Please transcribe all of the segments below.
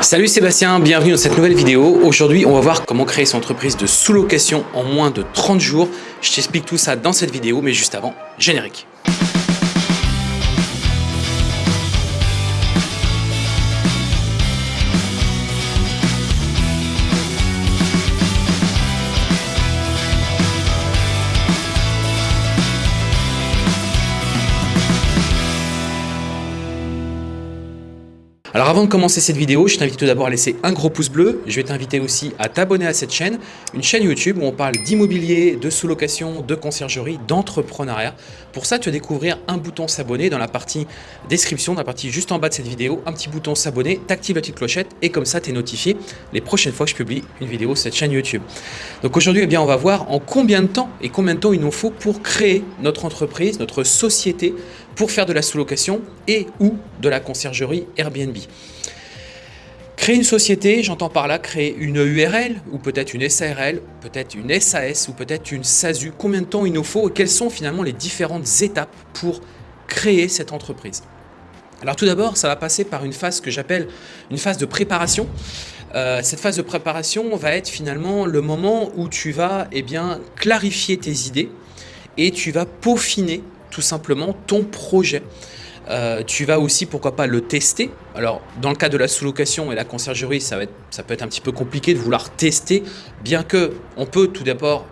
Salut Sébastien, bienvenue dans cette nouvelle vidéo. Aujourd'hui, on va voir comment créer son entreprise de sous-location en moins de 30 jours. Je t'explique tout ça dans cette vidéo, mais juste avant, générique. Avant de commencer cette vidéo, je t'invite tout d'abord à laisser un gros pouce bleu. Je vais t'inviter aussi à t'abonner à cette chaîne, une chaîne YouTube où on parle d'immobilier, de sous-location, de conciergerie, d'entrepreneuriat. Pour ça, tu vas découvrir un bouton s'abonner dans la partie description, dans la partie juste en bas de cette vidéo, un petit bouton s'abonner, t'actives la petite clochette et comme ça, tu es notifié les prochaines fois que je publie une vidéo sur cette chaîne YouTube. Donc aujourd'hui, eh bien, on va voir en combien de temps et combien de temps il nous faut pour créer notre entreprise, notre société pour faire de la sous-location et ou de la conciergerie Airbnb. Créer une société, j'entends par là créer une URL ou peut-être une SARL, peut-être une SAS ou peut-être une SASU. Combien de temps il nous faut et quelles sont finalement les différentes étapes pour créer cette entreprise? Alors tout d'abord, ça va passer par une phase que j'appelle une phase de préparation. Euh, cette phase de préparation va être finalement le moment où tu vas eh bien, clarifier tes idées et tu vas peaufiner tout simplement ton projet. Euh, tu vas aussi, pourquoi pas, le tester. Alors, dans le cas de la sous-location et la conciergerie, ça, va être, ça peut être un petit peu compliqué de vouloir tester, bien que on peut tout d'abord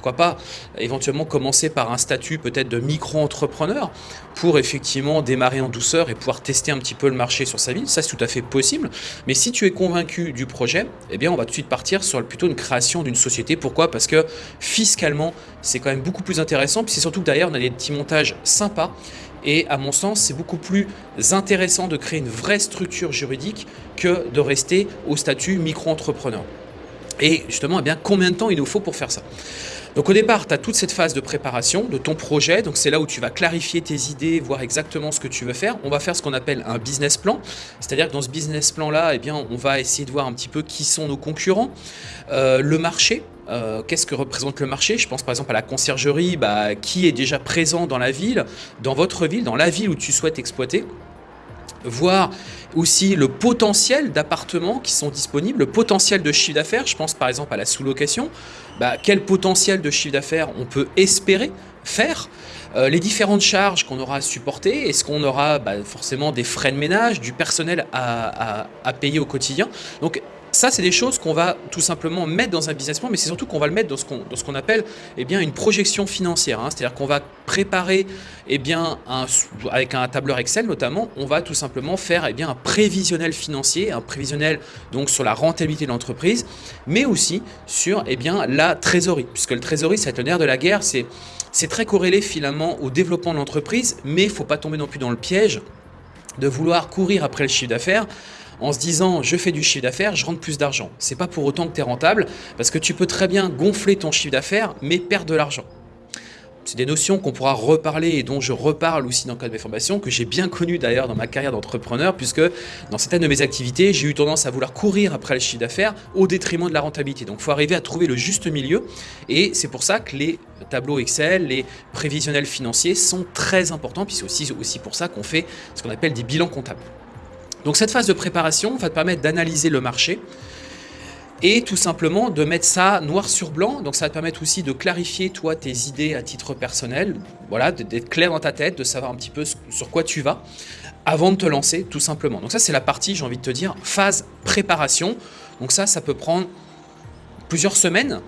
pourquoi pas éventuellement commencer par un statut peut-être de micro-entrepreneur pour effectivement démarrer en douceur et pouvoir tester un petit peu le marché sur sa ville. Ça, c'est tout à fait possible. Mais si tu es convaincu du projet, eh bien, on va tout de suite partir sur plutôt une création d'une société. Pourquoi? Parce que fiscalement, c'est quand même beaucoup plus intéressant. Puis c'est surtout que derrière, on a des petits montages sympas et à mon sens, c'est beaucoup plus intéressant de créer une vraie structure juridique que de rester au statut micro-entrepreneur. Et justement, eh bien, combien de temps il nous faut pour faire ça? Donc au départ, tu as toute cette phase de préparation de ton projet, donc c'est là où tu vas clarifier tes idées, voir exactement ce que tu veux faire. On va faire ce qu'on appelle un business plan, c'est-à-dire que dans ce business plan-là, eh bien, on va essayer de voir un petit peu qui sont nos concurrents, euh, le marché, euh, qu'est-ce que représente le marché? Je pense par exemple à la conciergerie, bah, qui est déjà présent dans la ville, dans votre ville, dans la ville où tu souhaites exploiter? Voir aussi le potentiel d'appartements qui sont disponibles, le potentiel de chiffre d'affaires. Je pense par exemple à la sous-location. Bah, quel potentiel de chiffre d'affaires on peut espérer faire? Euh, les différentes charges qu'on aura à supporter, est-ce qu'on aura bah, forcément des frais de ménage, du personnel à, à payer au quotidien? Donc ça, c'est des choses qu'on va tout simplement mettre dans un business plan, mais c'est surtout qu'on va le mettre dans ce qu'on appelle eh bien, une projection financière. Hein. C'est-à-dire qu'on va préparer, eh bien, avec un tableur Excel notamment, on va tout simplement faire eh bien, un prévisionnel financier, un prévisionnel donc sur la rentabilité de l'entreprise, mais aussi sur eh bien, la trésorerie, puisque le trésorerie, c'est le nerf de la guerre, c'est très corrélé finalement au développement de l'entreprise, mais il ne faut pas tomber non plus dans le piège de vouloir courir après le chiffre d'affaires en se disant je fais du chiffre d'affaires, je rentre plus d'argent. C'est pas pour autant que tu es rentable parce que tu peux très bien gonfler ton chiffre d'affaires mais perdre de l'argent. C'est des notions qu'on pourra reparler et dont je reparle aussi dans le cadre de mes formations, que j'ai bien connu d'ailleurs dans ma carrière d'entrepreneur, puisque dans certaines de mes activités, j'ai eu tendance à vouloir courir après le chiffre d'affaires au détriment de la rentabilité. Donc il faut arriver à trouver le juste milieu et c'est pour ça que les tableaux Excel, les prévisionnels financiers sont très importants, puis c'est aussi, aussi pour ça qu'on fait ce qu'on appelle des bilans comptables. Donc cette phase de préparation va te permettre d'analyser le marché et tout simplement de mettre ça noir sur blanc. Donc ça va te permettre aussi de clarifier toi tes idées à titre personnel, voilà, d'être clair dans ta tête, de savoir un petit peu sur quoi tu vas avant de te lancer tout simplement. Donc ça c'est la partie, j'ai envie de te dire, phase préparation. Donc ça, ça peut prendre plusieurs semaines,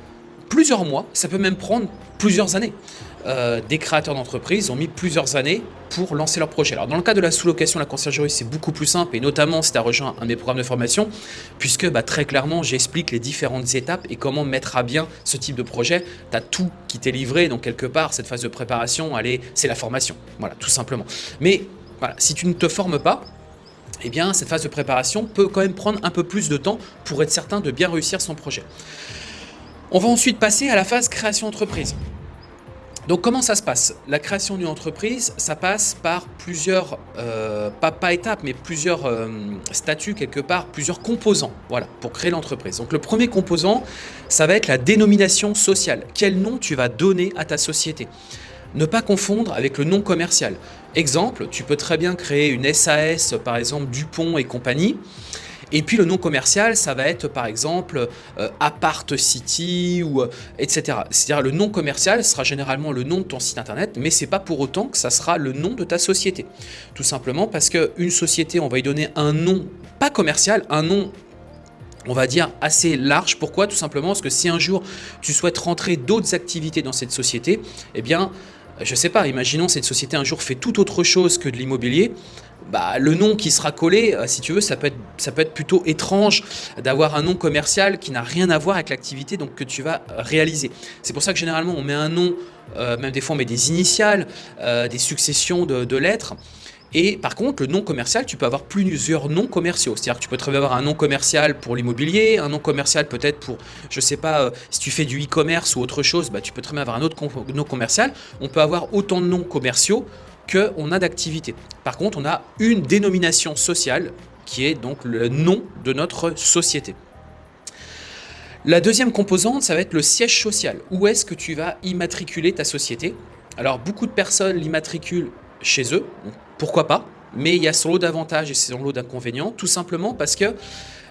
plusieurs mois, ça peut même prendre plusieurs années. Euh, des créateurs d'entreprises ont mis plusieurs années pour lancer leur projet. Alors dans le cas de la sous-location, la conciergerie, c'est beaucoup plus simple, et notamment si tu as rejoint un de mes programmes de formation, puisque bah, très clairement, j'explique les différentes étapes et comment mettre à bien ce type de projet. Tu as tout qui t'est livré, donc quelque part, cette phase de préparation, c'est la formation, voilà, tout simplement. Mais si tu ne te formes pas, eh bien, cette phase de préparation peut quand même prendre un peu plus de temps pour être certain de bien réussir son projet. On va ensuite passer à la phase création entreprise. Donc comment ça se passe? La création d'une entreprise, ça passe par plusieurs, euh, pas, étapes, mais plusieurs euh, statuts quelque part, plusieurs composants voilà, pour créer l'entreprise. Donc le premier composant, ça va être la dénomination sociale. Quel nom tu vas donner à ta société? Ne pas confondre avec le nom commercial. Exemple, tu peux très bien créer une SAS, par exemple Dupont et compagnie, Et puis le nom commercial, ça va être par exemple euh, Apart City ou euh, etc. C'est-à-dire le nom commercial sera généralement le nom de ton site internet, mais c'est pas pour autant que ça sera le nom de ta société. Tout simplement parce qu'une société, on va y donner un nom pas commercial, un nom on va dire assez large. Pourquoi? Tout simplement parce que si un jour tu souhaites rentrer d'autres activités dans cette société, eh bien, je sais pas, imaginons cette société un jour fait tout autre chose que de l'immobilier, bah, le nom qui sera collé, euh, si tu veux, ça peut être, plutôt étrange d'avoir un nom commercial qui n'a rien à voir avec l'activité donc que tu vas réaliser. C'est pour ça que généralement on met un nom, euh, même des fois on met des initiales, euh, des successions de, lettres. Et par contre, le nom commercial, tu peux avoir plusieurs noms commerciaux. C'est-à-dire que tu peux très bien avoir un nom commercial pour l'immobilier, un nom commercial peut-être pour, je sais pas, si tu fais du e-commerce ou autre chose, bah, tu peux très bien avoir un autre nom commercial. On peut avoir autant de noms commerciaux qu'on a d'activité. Par contre, on a une dénomination sociale qui est donc le nom de notre société. La deuxième composante, ça va être le siège social. Où est-ce que tu vas immatriculer ta société? Alors, beaucoup de personnes l'immatriculent chez eux, pourquoi pas, mais il y a son lot d'avantages et son lot d'inconvénients, tout simplement parce que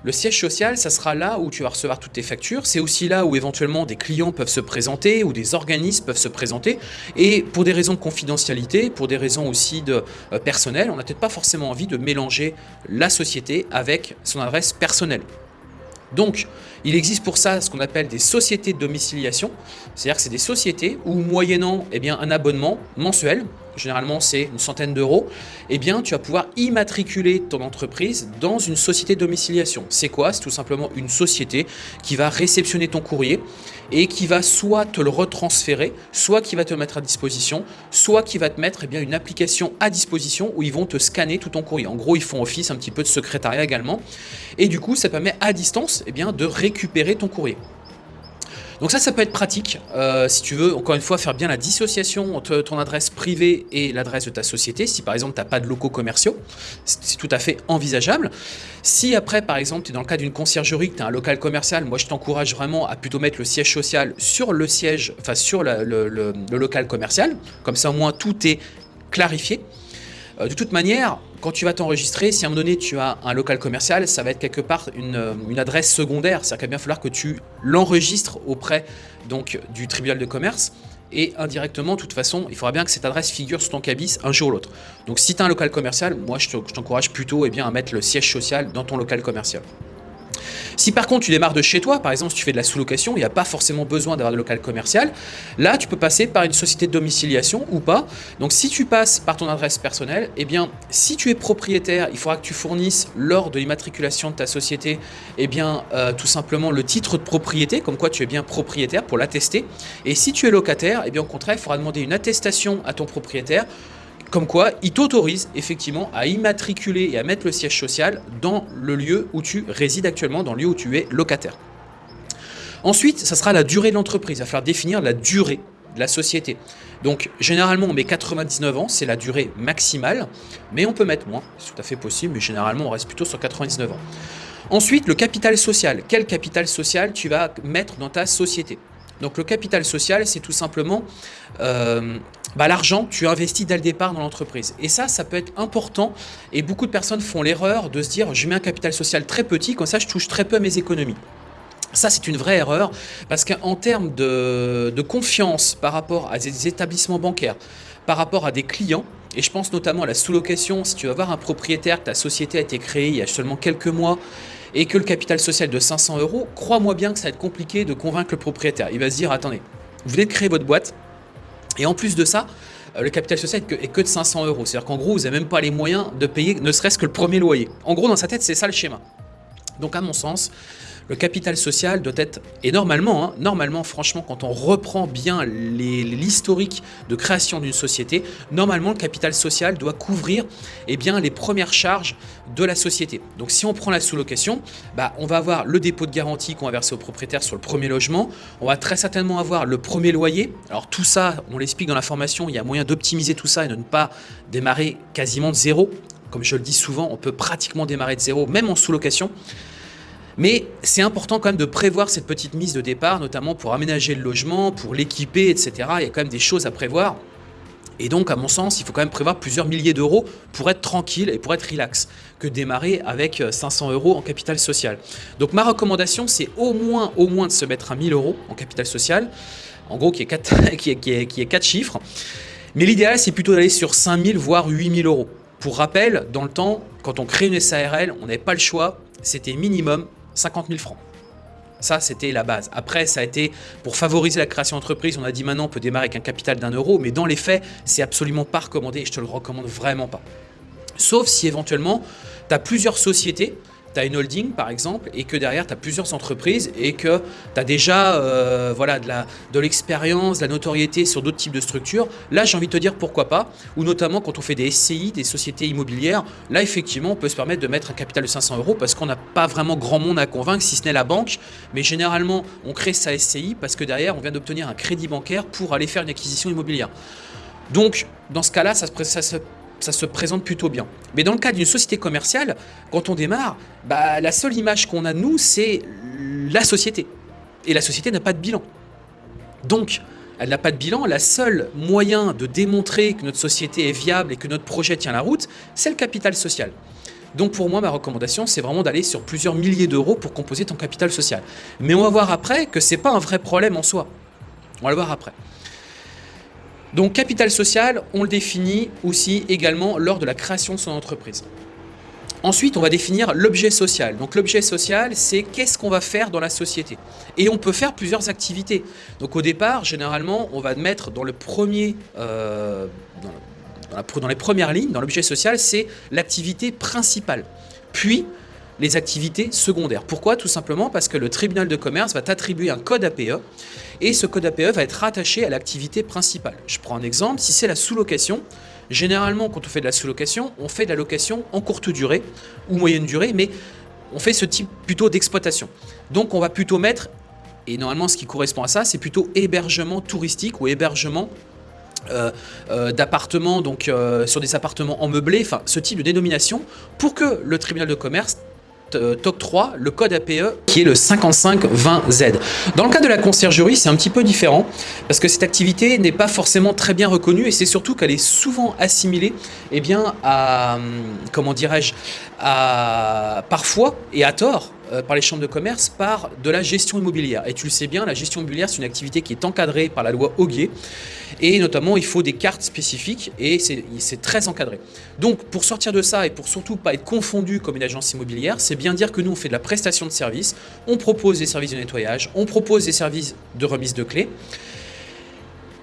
le siège social, ça sera là où tu vas recevoir toutes tes factures. C'est aussi là où éventuellement des clients peuvent se présenter ou des organismes peuvent se présenter. Et pour des raisons de confidentialité, pour des raisons aussi de euh, personnel, on n'a peut-être pas forcément envie de mélanger la société avec son adresse personnelle. Donc, il existe pour ça ce qu'on appelle des sociétés de domiciliation, c'est-à-dire que c'est des sociétés où moyennant eh bien, un abonnement mensuel, généralement c'est une centaine d'euros, eh bien tu vas pouvoir immatriculer ton entreprise dans une société de domiciliation. C'est quoi? C'est tout simplement une société qui va réceptionner ton courrier et qui va soit te le retransférer, soit qui va te mettre à disposition, soit qui va te mettre eh bien, une application à disposition où ils vont te scanner tout ton courrier. En gros, ils font office un petit peu de secrétariat également. Et du coup, ça permet à distance eh bien, de récupérer ton courrier. Donc ça, ça peut être pratique euh, si tu veux, encore une fois, faire bien la dissociation entre ton adresse privée et l'adresse de ta société. Si par exemple, tu n'as pas de locaux commerciaux, c'est tout à fait envisageable. Si après, par exemple, tu es dans le cas d'une conciergerie, que tu as un local commercial, moi je t'encourage vraiment à plutôt mettre le siège social sur le siège, enfin sur le local commercial. Comme ça, au moins, tout est clarifié. Euh, de toute manière, quand tu vas t'enregistrer, si à un moment donné tu as un local commercial, ça va être quelque part une, euh, adresse secondaire. C'est-à-dire qu'il va bien falloir que tu l'enregistres auprès du tribunal de commerce. Et indirectement, de toute façon, il faudra bien que cette adresse figure sur ton cabis un jour ou l'autre. Donc si tu as un local commercial, moi je t'encourage plutôt eh à mettre le siège social dans ton local commercial. Si par contre tu démarres de chez toi, par exemple si tu fais de la sous-location, il n'y a pas forcément besoin d'avoir de local commercial, là tu peux passer par une société de domiciliation ou pas. Donc si tu passes par ton adresse personnelle, eh bien si tu es propriétaire, il faudra que tu fournisses lors de l'immatriculation de ta société, eh bien euh, tout simplement le titre de propriété, comme quoi tu es bien propriétaire pour l'attester. Et si tu es locataire, eh bien au contraire, il faudra demander une attestation à ton propriétaire comme quoi, il t'autorise effectivement à immatriculer et à mettre le siège social dans le lieu où tu résides actuellement, dans le lieu où tu es locataire. Ensuite, ça sera la durée de l'entreprise. Il va falloir définir la durée de la société. Donc, généralement, on met 99 ans, c'est la durée maximale, mais on peut mettre moins, c'est tout à fait possible, mais généralement, on reste plutôt sur 99 ans. Ensuite, le capital social. Quel capital social tu vas mettre dans ta société? Donc le capital social, c'est tout simplement euh, bah, l'argent tu investis dès le départ dans l'entreprise. Et ça, ça peut être important. Et beaucoup de personnes font l'erreur de se dire, je mets un capital social très petit, comme ça je touche très peu à mes économies. Ça, c'est une vraie erreur parce qu'en termes de, confiance par rapport à des établissements bancaires, par rapport à des clients, et je pense notamment à la sous-location, si tu vas voir un propriétaire, ta société a été créée il y a seulement quelques mois, et que le capital social de 500 euros, crois-moi bien que ça va être compliqué de convaincre le propriétaire. Il va se dire, attendez, vous venez de créer votre boîte, et en plus de ça, euh, le capital social est que de 500 euros. C'est-à-dire qu'en gros, vous n'avez même pas les moyens de payer ne serait-ce que le premier loyer. En gros, dans sa tête, c'est ça le schéma. Donc à mon sens, le capital social doit être, et normalement, hein, normalement, franchement, quand on reprend bien l'historique de création d'une société, normalement, le capital social doit couvrir eh les premières charges de la société. Donc si on prend la sous-location, bah, on va avoir le dépôt de garantie qu'on va verser au propriétaire sur le premier logement, on va très certainement avoir le premier loyer. Alors tout ça, on l'explique dans la formation, il y a moyen d'optimiser tout ça et de ne pas démarrer quasiment de zéro. Comme je le dis souvent, on peut pratiquement démarrer de zéro, même en sous-location. Mais c'est important quand même de prévoir cette petite mise de départ, notamment pour aménager le logement, pour l'équiper, etc. Il y a quand même des choses à prévoir. Et donc, à mon sens, il faut quand même prévoir plusieurs milliers d'euros pour être tranquille et pour être relax, que démarrer avec 500 euh, euros en capital social. Donc, ma recommandation, c'est au moins, au moins de se mettre à 1000 euros en capital social, en gros, qui est 4, qui est, qui est, chiffres. Mais l'idéal, c'est plutôt d'aller sur 5000, voire 8000 euros. Pour rappel, dans le temps, quand on crée une SARL, on n'avait pas le choix, c'était minimum 50 000 francs. Ça, c'était la base. Après, ça a été pour favoriser la création d'entreprise. On a dit maintenant, on peut démarrer avec un capital d'un euro, mais dans les faits, c'est absolument pas recommandé et je te le recommande vraiment pas. Sauf si éventuellement, tu as plusieurs sociétés tu as une holding par exemple et que derrière tu as plusieurs entreprises et que tu as déjà euh, voilà, de l'expérience, de, la notoriété sur d'autres types de structures, là j'ai envie de te dire pourquoi pas, ou notamment quand on fait des SCI, des sociétés immobilières, là effectivement on peut se permettre de mettre un capital de 500 euros parce qu'on n'a pas vraiment grand monde à convaincre si ce n'est la banque, mais généralement on crée sa SCI parce que derrière on vient d'obtenir un crédit bancaire pour aller faire une acquisition immobilière. Donc dans ce cas-là, ça ça se ça se présente plutôt bien. Mais dans le cas d'une société commerciale, quand on démarre, bah, la seule image qu'on a de nous, c'est la société. Et la société n'a pas de bilan. Donc, elle n'a pas de bilan. La seule moyen de démontrer que notre société est viable et que notre projet tient la route, c'est le capital social. Donc pour moi, ma recommandation, c'est vraiment d'aller sur plusieurs milliers d'euros pour composer ton capital social. Mais on va voir après que ce n'est pas un vrai problème en soi. On va le voir après. Donc capital social, on le définit aussi également lors de la création de son entreprise. Ensuite, on va définir l'objet social. Donc l'objet social, c'est qu'est-ce qu'on va faire dans la société. Et on peut faire plusieurs activités. Donc au départ, généralement, on va mettre dans le premier, euh, dans, les premières lignes, dans l'objet social, c'est l'activité principale. Puis, les activités secondaires. Pourquoi? Tout simplement parce que le tribunal de commerce va t'attribuer un code APE et ce code APE va être rattaché à l'activité principale. Je prends un exemple, si c'est la sous-location, généralement quand on fait de la sous-location, on fait de la location en courte durée ou moyenne durée, mais on fait ce type plutôt d'exploitation. Donc on va plutôt mettre, et normalement ce qui correspond à ça, c'est plutôt hébergement touristique ou hébergement euh, euh, d'appartements, donc euh, sur des appartements en meublé, enfin ce type de dénomination, pour que le tribunal de commerce euh, t'octroie le code APE qui est le 5520Z. Dans le cas de la conciergerie, c'est un petit peu différent parce que cette activité n'est pas forcément très bien reconnue et c'est surtout qu'elle est souvent assimilée eh bien, à, hum, comment dirais-je, parfois et à tort euh, par les chambres de commerce par de la gestion immobilière. Et tu le sais bien, la gestion immobilière, c'est une activité qui est encadrée par la loi Auguier. Et notamment, il faut des cartes spécifiques et c'est très encadré. Donc, pour sortir de ça et pour surtout pas être confondu comme une agence immobilière, c'est bien dire que nous, on fait de la prestation de services, on propose des services de nettoyage, on propose des services de remise de clés.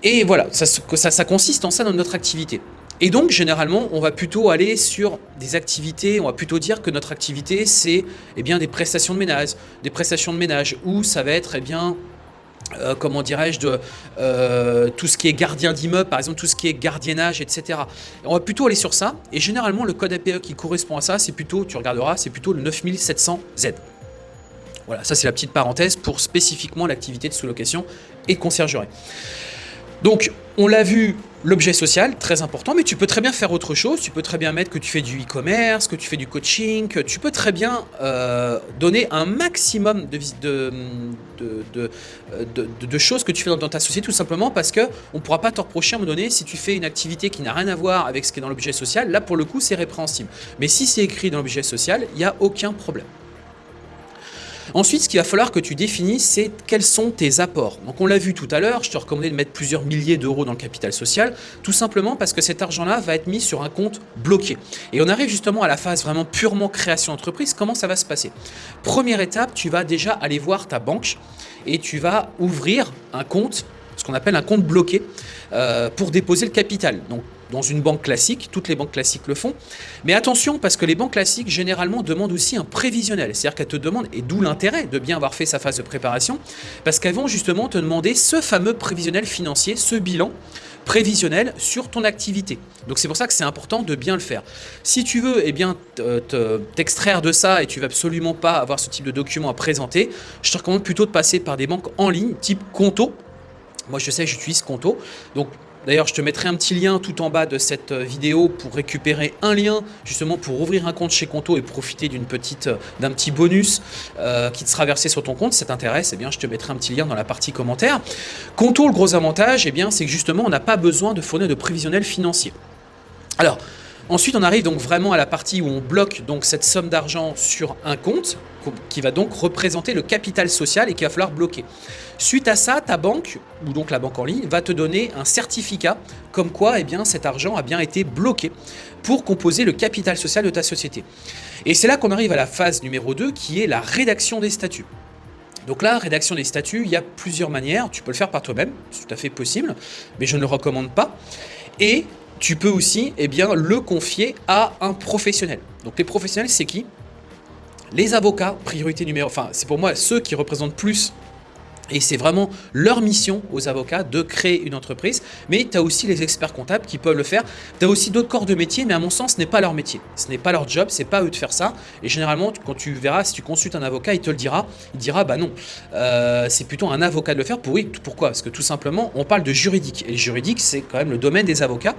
Et voilà, ça, consiste en ça dans notre activité. Et donc, généralement, on va plutôt aller sur des activités, on va plutôt dire que notre activité, c'est eh des prestations de ménage, des prestations de ménage, où ça va être, eh bien, euh, comment dirais-je, de euh, tout ce qui est gardien d'immeuble, par exemple, tout ce qui est gardiennage, etc. On va plutôt aller sur ça, et généralement, le code APE qui correspond à ça, c'est plutôt, tu regarderas, c'est plutôt le 9700Z. Voilà, ça c'est la petite parenthèse pour spécifiquement l'activité de sous-location et de conciergerie. Donc, on l'a vu, l'objet social, très important, mais tu peux très bien faire autre chose. Tu peux très bien mettre que tu fais du e-commerce, que tu fais du coaching, tu peux très bien euh, donner un maximum de, choses que tu fais dans, ta société, tout simplement parce qu'on ne pourra pas te reprocher à un moment donné si tu fais une activité qui n'a rien à voir avec ce qui est dans l'objet social. Là, pour le coup, c'est répréhensible. Mais si c'est écrit dans l'objet social, il n'y a aucun problème. Ensuite, ce qu'il va falloir que tu définisses, c'est quels sont tes apports. Donc on l'a vu tout à l'heure, je te recommandais de mettre plusieurs milliers d'euros dans le capital social, tout simplement parce que cet argent-là va être mis sur un compte bloqué. Et on arrive justement à la phase vraiment purement création d'entreprise. Comment ça va se passer? Première étape, tu vas déjà aller voir ta banque et tu vas ouvrir un compte, ce qu'on appelle un compte bloqué, euh, pour déposer le capital. Donc dans une banque classique, toutes les banques classiques le font. Mais attention, parce que les banques classiques, généralement, demandent aussi un prévisionnel. C'est-à-dire qu'elles te demandent, et d'où l'intérêt de bien avoir fait sa phase de préparation, parce qu'elles vont justement te demander ce fameux prévisionnel financier, ce bilan prévisionnel sur ton activité. Donc c'est pour ça que c'est important de bien le faire. Si tu veux eh t'extraire de ça et tu veux absolument pas avoir ce type de document à présenter, je te recommande plutôt de passer par des banques en ligne, type Conto. Moi je sais, j'utilise Conto. Donc D'ailleurs, je te mettrai un petit lien tout en bas de cette euh, vidéo pour récupérer un lien justement pour ouvrir un compte chez Conto et profiter euh, d'un petit bonus euh, qui te sera versé sur ton compte. Si ça t'intéresse, eh je te mettrai un petit lien dans la partie commentaire. Conto, le gros avantage, eh bien, c'est que justement, on n'a pas besoin de fournir de prévisionnel financier. Alors, Ensuite, on arrive donc vraiment à la partie où on bloque donc cette somme d'argent sur un compte qui va donc représenter le capital social et qu'il va falloir bloquer. Suite à ça, ta banque, ou donc la banque en ligne, va te donner un certificat comme quoi eh bien, cet argent a bien été bloqué pour composer le capital social de ta société. Et c'est là qu'on arrive à la phase numéro 2 qui est la rédaction des statuts. Donc là, rédaction des statuts, il y a plusieurs manières. Tu peux le faire par toi-même, c'est tout à fait possible, mais je ne le recommande pas. Et tu peux aussi eh bien, le confier à un professionnel. Donc les professionnels, c'est qui? Les avocats, priorité numéro... Enfin, c'est pour moi ceux qui représentent plus et c'est vraiment leur mission aux avocats de créer une entreprise. Mais tu as aussi les experts comptables qui peuvent le faire. Tu as aussi d'autres corps de métier, mais à mon sens, ce n'est pas leur métier. Ce n'est pas leur job, c'est pas eux de faire ça. Et généralement, quand tu verras, si tu consultes un avocat, il te le dira. Il dira, bah non, euh, c'est plutôt un avocat de le faire. Pourquoi? Parce que tout simplement, on parle de juridique. Et le juridique, c'est quand même le domaine des avocats.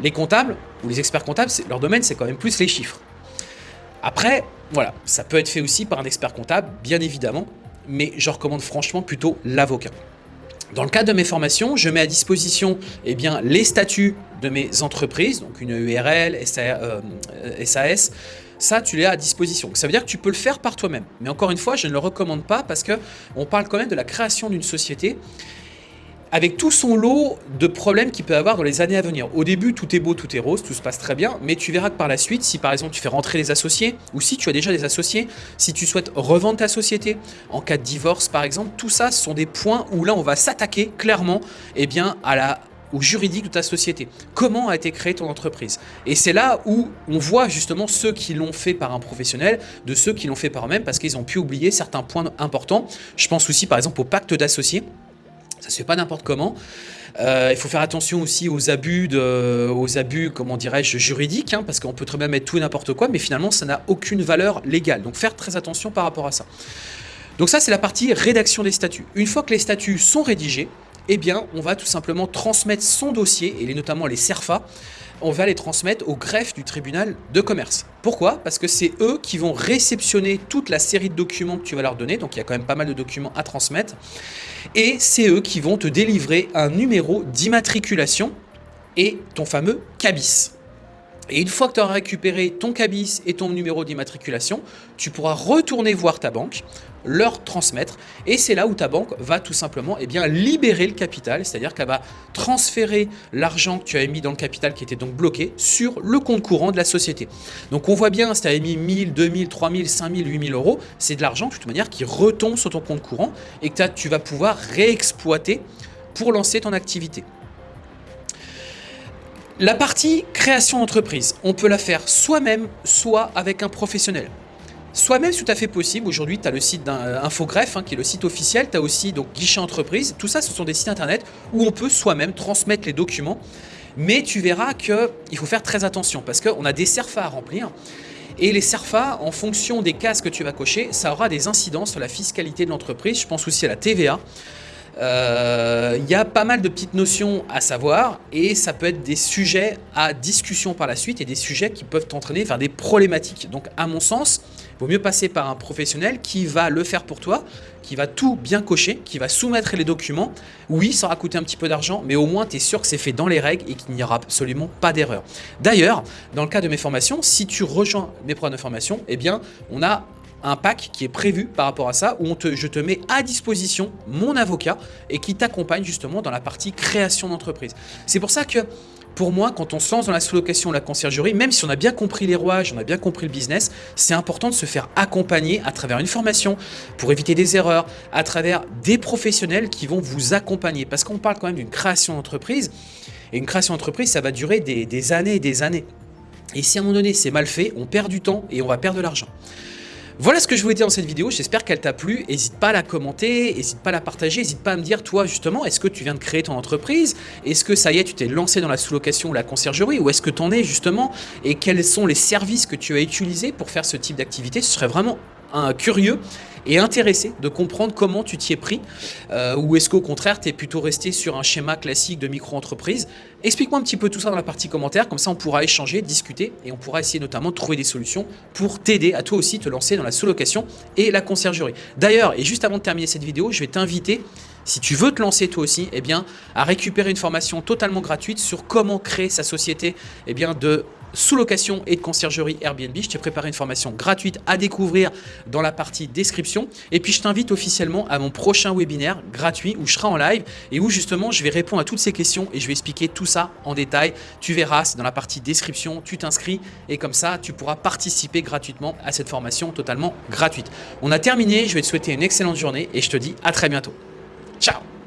Les comptables ou les experts comptables, leur domaine, c'est quand même plus les chiffres. Après, voilà, ça peut être fait aussi par un expert comptable, bien évidemment, mais je recommande franchement plutôt l'avocat. Dans le cadre de mes formations, je mets à disposition eh les statuts de mes entreprises, donc une URL, SAS, euh, ça, tu l'as à disposition. Ça veut dire que tu peux le faire par toi-même. Mais encore une fois, je ne le recommande pas parce qu'on parle quand même de la création d'une société avec tout son lot de problèmes qu'il peut avoir dans les années à venir. Au début, tout est beau, tout est rose, tout se passe très bien, mais tu verras que par la suite, si par exemple tu fais rentrer des associés, ou si tu as déjà des associés, si tu souhaites revendre ta société, en cas de divorce par exemple, tout ça ce sont des points où là on va s'attaquer clairement eh bien, à la, juridique de ta société. Comment a été créée ton entreprise? Et c'est là où on voit justement ceux qui l'ont fait par un professionnel, de ceux qui l'ont fait par eux-mêmes, parce qu'ils ont pu oublier certains points importants. Je pense aussi par exemple au pacte d'associés. Ça se fait pas n'importe comment. Euh, il faut faire attention aussi aux abus, aux abus comment dirais-je, juridiques, hein, parce qu'on peut très bien mettre tout et n'importe quoi, mais finalement, ça n'a aucune valeur légale. Donc, faire très attention par rapport à ça. Donc ça, c'est la partie rédaction des statuts. Une fois que les statuts sont rédigés, eh bien, on va tout simplement transmettre son dossier, et notamment les CERFA, on va les transmettre au greffe du tribunal de commerce. Pourquoi? Parce que c'est eux qui vont réceptionner toute la série de documents que tu vas leur donner, donc il y a quand même pas mal de documents à transmettre, et c'est eux qui vont te délivrer un numéro d'immatriculation et ton fameux CABIS. Et une fois que tu auras récupéré ton cabis et ton numéro d'immatriculation, tu pourras retourner voir ta banque, leur transmettre, et c'est là où ta banque va tout simplement eh libérer le capital, c'est-à-dire qu'elle va transférer l'argent que tu avais mis dans le capital qui était donc bloqué sur le compte courant de la société. Donc on voit bien, si tu avais mis 1000, 2000, 3000, 5000, 8000 euros, c'est de l'argent de toute manière qui retombe sur ton compte courant et que tu vas pouvoir réexploiter pour lancer ton activité. La partie création d'entreprise, on peut la faire soi-même, soit avec un professionnel. Soi-même, c'est tout à fait possible. Aujourd'hui, tu as le site d'Infogreffe, hein, qui est le site officiel. Tu as aussi donc Guichet Entreprise. Tout ça, ce sont des sites internet où on peut soi-même transmettre les documents. Mais tu verras qu'il faut faire très attention parce qu'on a des CERFA à remplir. Et les CERFA, en fonction des cases que tu vas cocher, ça aura des incidences sur la fiscalité de l'entreprise. Je pense aussi à la TVA. Euh, il y a pas mal de petites notions à savoir et ça peut être des sujets à discussion par la suite et des sujets qui peuvent t'entraîner vers des problématiques. Donc à mon sens, il vaut mieux passer par un professionnel qui va le faire pour toi, qui va tout bien cocher, qui va soumettre les documents. Oui, ça aura coûté un petit peu d'argent, mais au moins tu es sûr que c'est fait dans les règles et qu'il n'y aura absolument pas d'erreur. D'ailleurs, dans le cas de mes formations, si tu rejoins mes programmes de formation, eh bien, on a un pack qui est prévu par rapport à ça, où je te mets à disposition mon avocat et qui t'accompagne justement dans la partie création d'entreprise. C'est pour ça que pour moi, quand on se lance dans la sous-location, la conciergerie, même si on a bien compris les rouages, on a bien compris le business, c'est important de se faire accompagner à travers une formation pour éviter des erreurs, à travers des professionnels qui vont vous accompagner. Parce qu'on parle quand même d'une création d'entreprise, et une création d'entreprise, ça va durer des, des années et des années. Et si à un moment donné c'est mal fait, on perd du temps et on va perdre de l'argent. Voilà ce que je voulais dire dans cette vidéo, j'espère qu'elle t'a plu, n'hésite pas à la commenter, n'hésite pas à la partager, n'hésite pas à me dire toi justement, est-ce que tu viens de créer ton entreprise? Est-ce que ça y est, tu t'es lancé dans la sous-location ou la conciergerie? Ou est-ce que tu en es justement? Et quels sont les services que tu as utilisés pour faire ce type d'activité? Ce serait vraiment curieux et intéressé de comprendre comment tu t'y es pris euh, ou est-ce qu'au contraire tu es plutôt resté sur un schéma classique de micro-entreprise Explique-moi un petit peu tout ça dans la partie commentaire, comme ça on pourra échanger, discuter et on pourra essayer notamment de trouver des solutions pour t'aider à toi aussi te lancer dans la sous-location et la conciergerie. D'ailleurs, et juste avant de terminer cette vidéo, je vais t'inviter si tu veux te lancer toi aussi, eh bien, à récupérer une formation totalement gratuite sur comment créer sa société eh bien, de sous-location et de conciergerie Airbnb. Je t'ai préparé une formation gratuite à découvrir dans la partie description. Et puis, je t'invite officiellement à mon prochain webinaire gratuit où je serai en live et où justement, je vais répondre à toutes ces questions et je vais expliquer tout ça en détail. Tu verras, c'est dans la partie description, tu t'inscris et comme ça, tu pourras participer gratuitement à cette formation totalement gratuite. On a terminé, je vais te souhaiter une excellente journée et je te dis à très bientôt. Ciao